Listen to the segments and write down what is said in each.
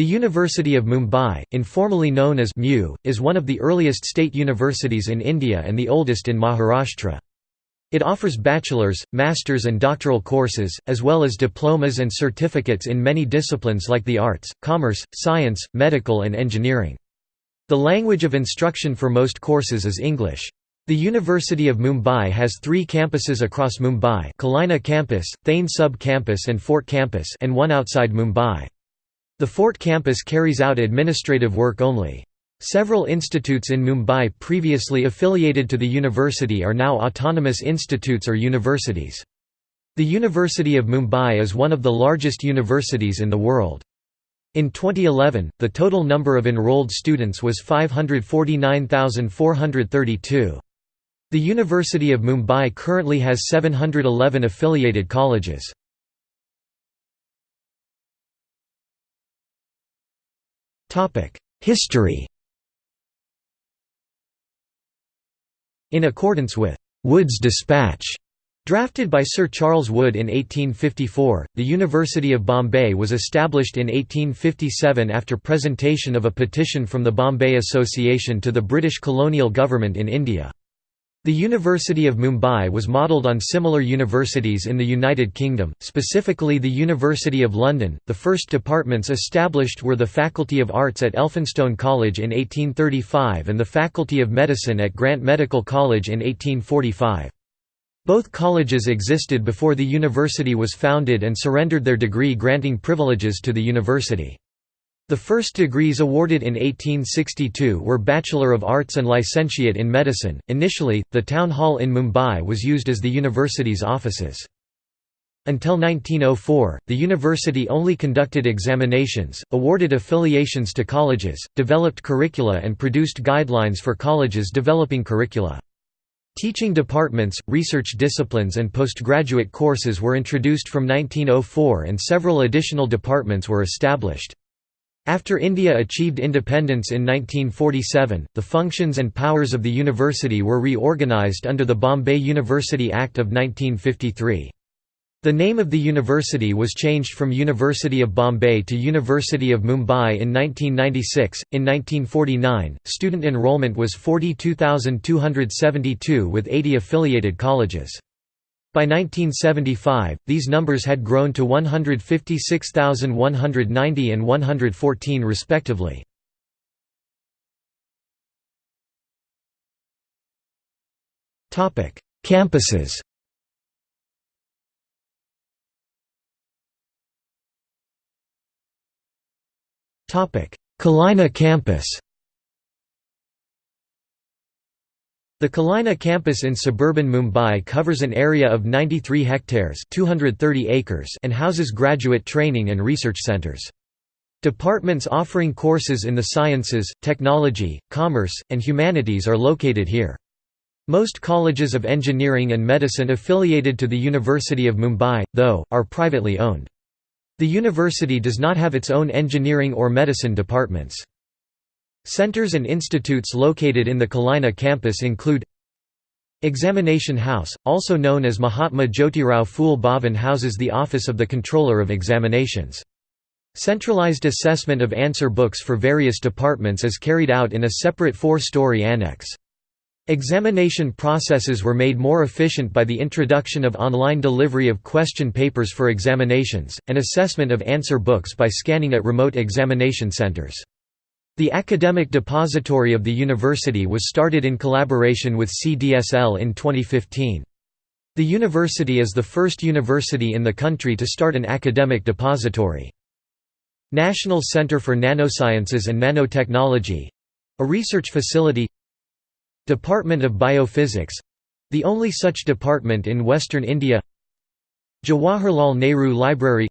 The University of Mumbai, informally known as MU, is one of the earliest state universities in India and the oldest in Maharashtra. It offers bachelor's, master's and doctoral courses, as well as diplomas and certificates in many disciplines like the arts, commerce, science, medical and engineering. The language of instruction for most courses is English. The University of Mumbai has three campuses across Mumbai Kalina campus, Thane sub-campus and Fort campus and one outside Mumbai. The Fort campus carries out administrative work only. Several institutes in Mumbai previously affiliated to the university are now autonomous institutes or universities. The University of Mumbai is one of the largest universities in the world. In 2011, the total number of enrolled students was 549,432. The University of Mumbai currently has 711 affiliated colleges. History In accordance with Wood's Dispatch, Drafted by Sir Charles Wood in 1854, the University of Bombay was established in 1857 after presentation of a petition from the Bombay Association to the British colonial government in India. The University of Mumbai was modelled on similar universities in the United Kingdom, specifically the University of London. The first departments established were the Faculty of Arts at Elphinstone College in 1835 and the Faculty of Medicine at Grant Medical College in 1845. Both colleges existed before the university was founded and surrendered their degree granting privileges to the university. The first degrees awarded in 1862 were Bachelor of Arts and Licentiate in Medicine. Initially, the town hall in Mumbai was used as the university's offices. Until 1904, the university only conducted examinations, awarded affiliations to colleges, developed curricula and produced guidelines for colleges developing curricula. Teaching departments, research disciplines and postgraduate courses were introduced from 1904 and several additional departments were established. After India achieved independence in 1947, the functions and powers of the university were reorganised under the Bombay University Act of 1953. The name of the university was changed from University of Bombay to University of Mumbai in 1996. In 1949, student enrollment was 42,272 with 80 affiliated colleges. By 1975, these numbers had grown to 156,190 and 114 respectively. Campuses Kalina campus The Kalina campus in suburban Mumbai covers an area of 93 hectares 230 acres and houses graduate training and research centres. Departments offering courses in the sciences, technology, commerce, and humanities are located here. Most colleges of engineering and medicine affiliated to the University of Mumbai, though, are privately owned. The university does not have its own engineering or medicine departments. Centers and institutes located in the Kalina campus include Examination House, also known as Mahatma Jyotirao Phule Bhavan houses the Office of the Controller of Examinations. Centralized assessment of answer books for various departments is carried out in a separate four-story annex. Examination processes were made more efficient by the introduction of online delivery of question papers for examinations, and assessment of answer books by scanning at remote examination centers. The Academic Depository of the university was started in collaboration with CDSL in 2015. The university is the first university in the country to start an academic depository. National Center for Nanosciences and Nanotechnology—a research facility Department of Biophysics—the only such department in western India Jawaharlal Nehru Library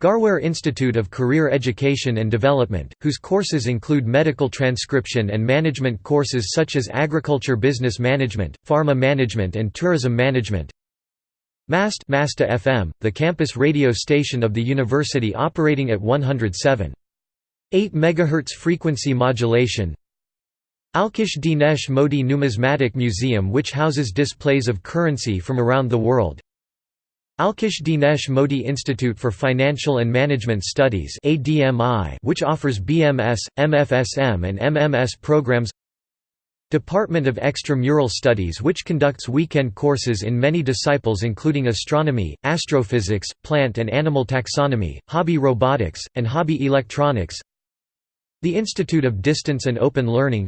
Garware Institute of Career Education and Development, whose courses include medical transcription and management courses such as agriculture business management, pharma management and tourism management. MAST Masta FM, the campus radio station of the university operating at 107.8 MHz frequency modulation. Alkesh Dinesh Modi Numismatic Museum which houses displays of currency from around the world. Alkesh Dinesh Modi Institute for Financial and Management Studies which offers BMS, MFSM and MMS programs. Department of Extramural Studies which conducts weekend courses in many disciples including astronomy, astrophysics, plant and animal taxonomy, hobby robotics, and hobby electronics. The Institute of Distance and Open Learning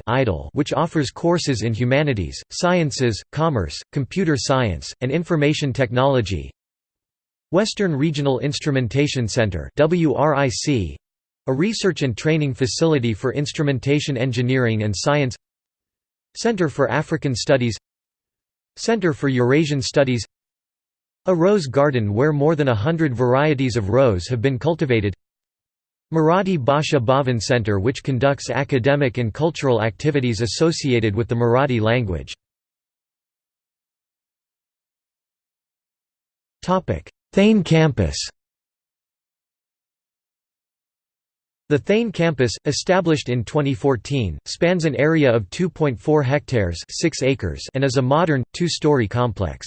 which offers courses in humanities, sciences, commerce, computer science, and information technology Western Regional Instrumentation Center WRIC, a research and training facility for instrumentation engineering and science. Center for African Studies. Center for Eurasian Studies. A rose garden where more than a hundred varieties of rose have been cultivated. Marathi Bhasha Bhavan Center which conducts academic and cultural activities associated with the Marathi language. Thane campus The Thane campus, established in 2014, spans an area of 2.4 hectares 6 acres and is a modern, two-story complex.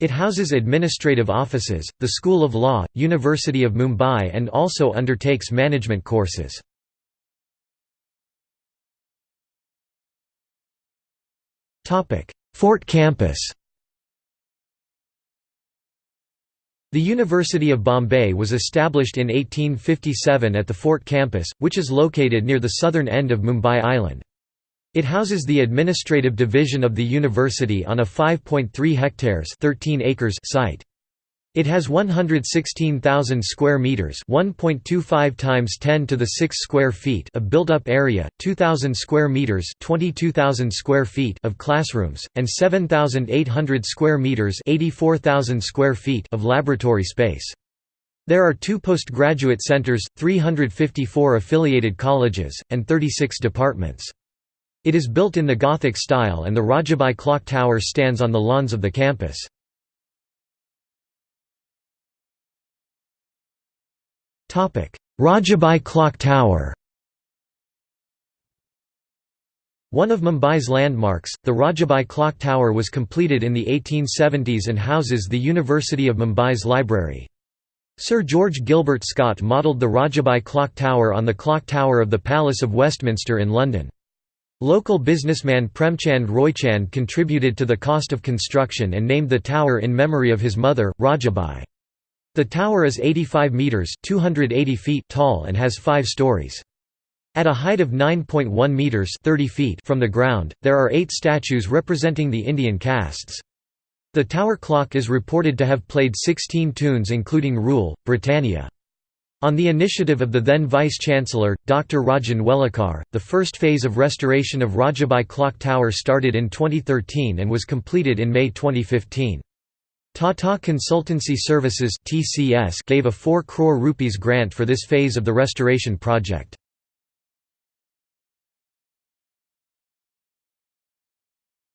It houses administrative offices, the School of Law, University of Mumbai and also undertakes management courses. Fort campus The University of Bombay was established in 1857 at the Fort campus, which is located near the southern end of Mumbai Island. It houses the administrative division of the university on a 5.3 hectares 13 acres site. It has 116,000 square meters, 1.25 times 10 to the 6 square feet of built-up area, 2,000 square meters, 22,000 square feet of classrooms, and 7,800 square meters, 84,000 square feet of laboratory space. There are two postgraduate centers, 354 affiliated colleges, and 36 departments. It is built in the Gothic style and the Rajabai clock tower stands on the lawns of the campus. Rajabai Clock Tower One of Mumbai's landmarks, the Rajabai Clock Tower was completed in the 1870s and houses the University of Mumbai's library. Sir George Gilbert Scott modelled the Rajabai Clock Tower on the clock tower of the Palace of Westminster in London. Local businessman Premchand Roychand contributed to the cost of construction and named the tower in memory of his mother, Rajabai. The tower is 85 metres 280 feet tall and has five stories. At a height of 9.1 metres 30 feet from the ground, there are eight statues representing the Indian castes. The tower clock is reported to have played 16 tunes including Rule, Britannia. On the initiative of the then Vice-Chancellor, Dr. Rajan Welukar, the first phase of restoration of Rajabai Clock Tower started in 2013 and was completed in May 2015. Tata Consultancy Services (TCS) gave a 4 crore rupees grant for this phase of the restoration project.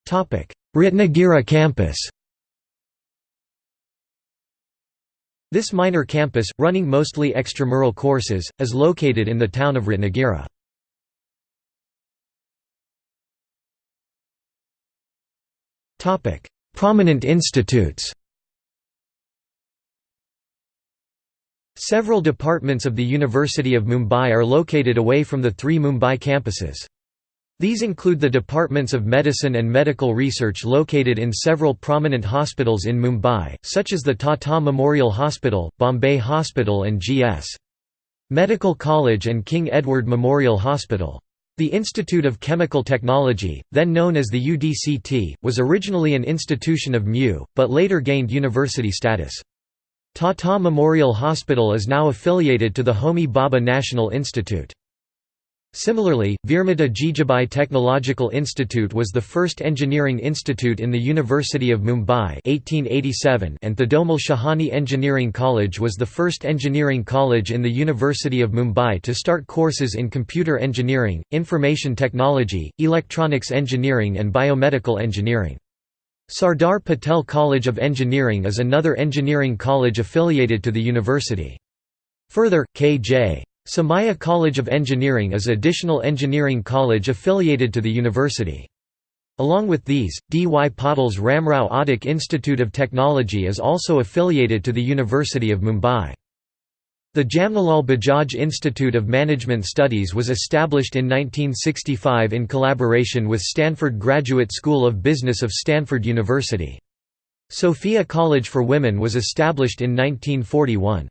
Topic: Ratnagiri campus. This minor campus, running mostly extramural courses, is located in the town of Ratnagiri. Prominent institutes Several departments of the University of Mumbai are located away from the three Mumbai campuses. These include the departments of medicine and medical research located in several prominent hospitals in Mumbai, such as the Tata Memorial Hospital, Bombay Hospital and G.S. Medical College and King Edward Memorial Hospital. The Institute of Chemical Technology, then known as the UDCT, was originally an institution of MU, but later gained university status. Tata Memorial Hospital is now affiliated to the Homi Bhabha National Institute. Similarly, Veermata Jijabai Technological Institute was the first engineering institute in the University of Mumbai 1887 and Thadomal Shahani Engineering College was the first engineering college in the University of Mumbai to start courses in computer engineering, information technology, electronics engineering and biomedical engineering. Sardar Patel College of Engineering is another engineering college affiliated to the university. Further, K.J. Somaiya College of Engineering is additional engineering college affiliated to the university. Along with these, D. Y. Patil's Ramrao Adik Institute of Technology is also affiliated to the University of Mumbai. The Jamnalal Bajaj Institute of Management Studies was established in 1965 in collaboration with Stanford Graduate School of Business of Stanford University. Sophia College for Women was established in 1941.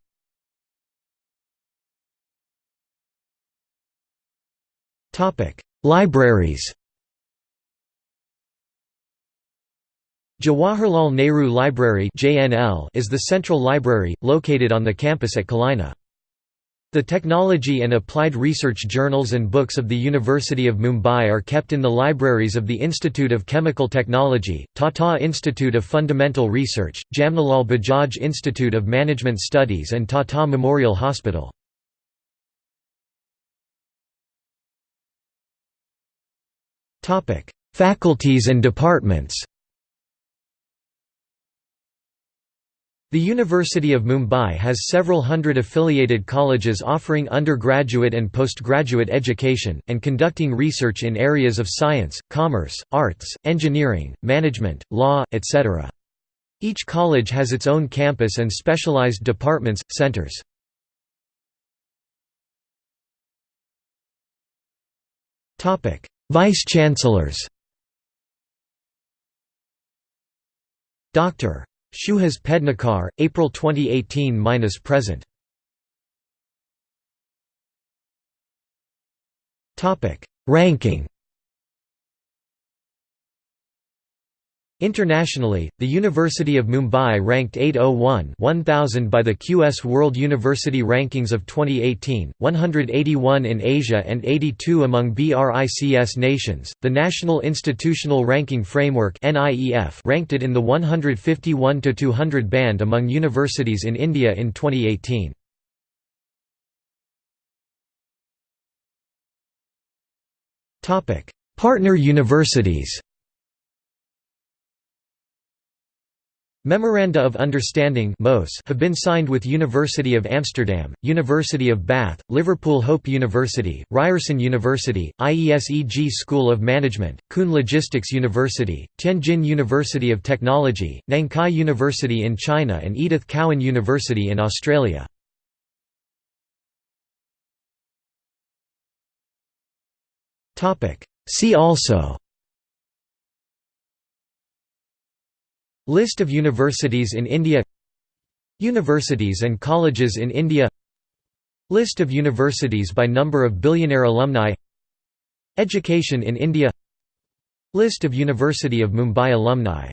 Libraries Jawaharlal Nehru Library is the central library, located on the campus at Kalina. The technology and applied research journals and books of the University of Mumbai are kept in the libraries of the Institute of Chemical Technology, Tata Institute of Fundamental Research, Jamnalal Bajaj Institute of Management Studies and Tata Memorial Hospital. Faculties and departments The University of Mumbai has several hundred affiliated colleges offering undergraduate and postgraduate education, and conducting research in areas of science, commerce, arts, engineering, management, law, etc. Each college has its own campus and specialized departments, centers. Vice-chancellors Dr. Suhas Pednekar, April 2018–present Ranking Internationally, the University of Mumbai ranked 801 1000 by the QS World University Rankings of 2018, 181 in Asia and 82 among BRICS nations. The National Institutional Ranking Framework ranked it in the 151 to 200 band among universities in India in 2018. Topic: Partner universities. Memoranda of Understanding have been signed with University of Amsterdam, University of Bath, Liverpool Hope University, Ryerson University, IESEG School of Management, Kuhn Logistics University, Tianjin University of Technology, Nankai University in China and Edith Cowan University in Australia. See also List of universities in India Universities and colleges in India List of universities by number of billionaire alumni Education in India List of University of Mumbai alumni